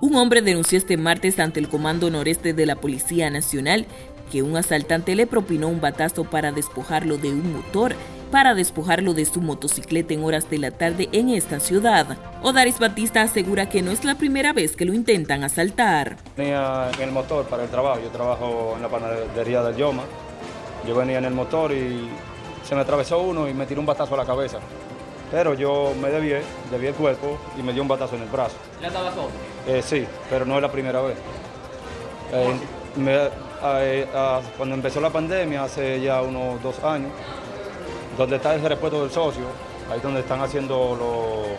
Un hombre denunció este martes ante el Comando Noreste de la Policía Nacional que un asaltante le propinó un batazo para despojarlo de un motor, para despojarlo de su motocicleta en horas de la tarde en esta ciudad. Odaris Batista asegura que no es la primera vez que lo intentan asaltar. Venía en el motor para el trabajo, yo trabajo en la panadería del Yoma. Yo venía en el motor y se me atravesó uno y me tiró un batazo a la cabeza. Pero yo me debié, debí el cuerpo y me dio un batazo en el brazo. ¿Ya estaba solo? Eh, sí, pero no es la primera vez. Eh, eh, cuando empezó la pandemia, hace ya unos dos años, donde está el repuesto del socio, ahí donde están haciendo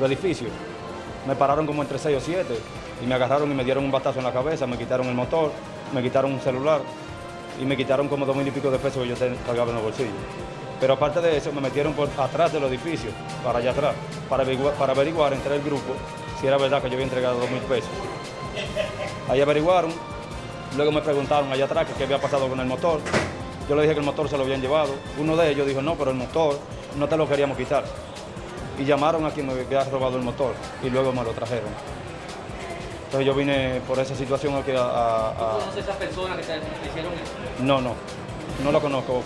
los, edificios, me pararon como entre seis o siete y me agarraron y me dieron un batazo en la cabeza, me quitaron el motor, me quitaron un celular y me quitaron como dos mil y pico de pesos que yo cargaba en los bolsillos. Pero aparte de eso, me metieron por atrás del edificio, para allá atrás, para averiguar, para averiguar entre el grupo si era verdad que yo había entregado dos mil pesos. Ahí averiguaron, luego me preguntaron allá atrás qué había pasado con el motor. Yo le dije que el motor se lo habían llevado. Uno de ellos dijo, no, pero el motor no te lo queríamos quitar. Y llamaron a quien me había robado el motor y luego me lo trajeron. Entonces yo vine por esa situación aquí a... a, ¿Conoces a esas personas que te hicieron eso? No, no. No lo conozco,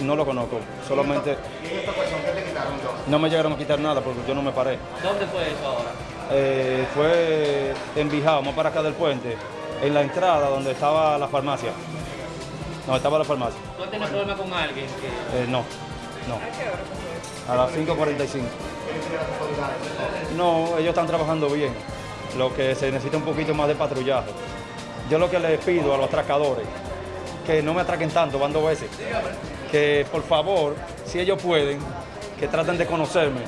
no lo conozco, solamente... ¿Y esta persona qué te quitaron No me llegaron a quitar nada porque yo no me paré. ¿Dónde fue eso ahora? Eh, fue en Bijao, más para acá del puente, en la entrada donde estaba la farmacia. No, estaba la farmacia. ¿Tú has tenido problema con alguien? Eh, no, no. ¿A las 5.45. No, ellos están trabajando bien. Lo que se necesita un poquito más de patrullaje. Yo lo que les pido a los atracadores, que no me atraquen tanto, van dos veces. Que por favor, si ellos pueden, que traten de conocerme.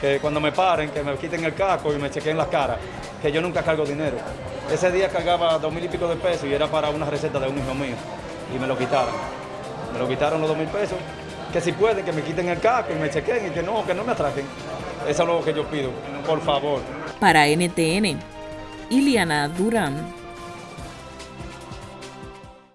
Que cuando me paren, que me quiten el casco y me chequen las caras. Que yo nunca cargo dinero. Ese día cargaba dos mil y pico de pesos y era para una receta de un hijo mío. Y me lo quitaron. Me lo quitaron los dos mil pesos. Que si pueden, que me quiten el casco y me chequen y que no, que no me atraquen. Eso es lo que yo pido, por favor. Para NTN, Iliana Durán.